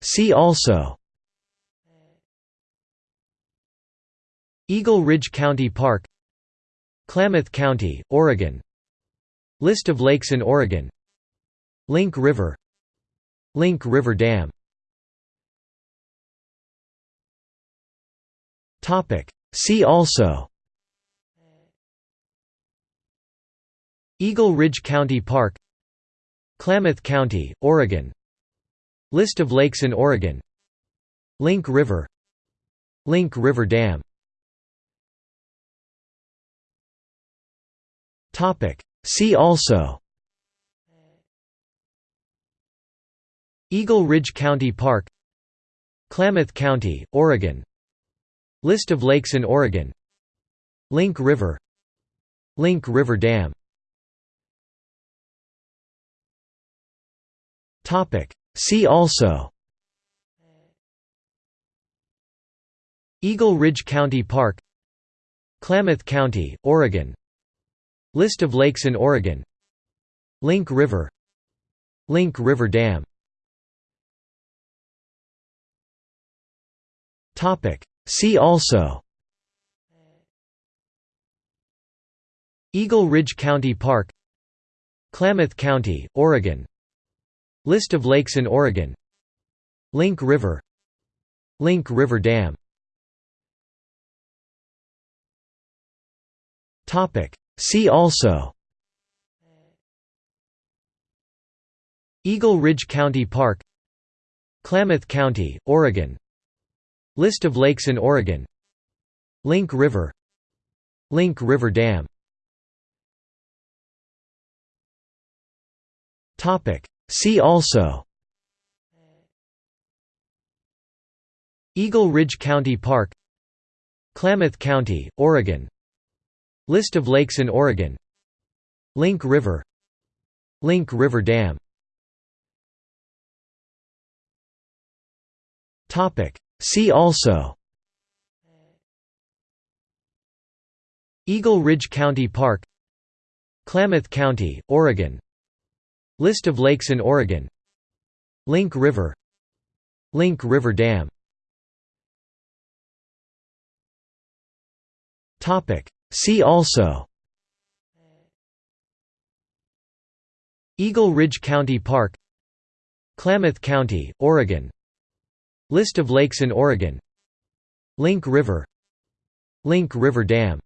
See also. Eagle Ridge County Park. Klamath County, Oregon. List of lakes in Oregon. Link River. Link River Dam. See also. Eagle Ridge County Park. Klamath County, Oregon List of lakes in Oregon. Link River. Link River Dam. See also. Eagle Ridge County Park. Klamath County, Oregon. List of lakes in Oregon. Link River. Link River Dam See also Eagle Ridge County Park Klamath County, Oregon List of lakes in Oregon Link River Link River Dam See also Eagle Ridge County Park Klamath County, Oregon List of lakes in Oregon. Link River. Link River Dam. See also. Eagle Ridge County Park. Klamath County, Oregon. List of lakes in Oregon. Link River. Link River Dam See also. Eagle Ridge County Park. Klamath County, Oregon. List of lakes in Oregon. Link River. Link River Dam. See also. Eagle Ridge County Park. Klamath County, Oregon List of lakes in Oregon. Link River. Link River Dam. See also. Eagle Ridge County Park. Klamath County, Oregon. List of lakes in Oregon. Link River. Link River Dam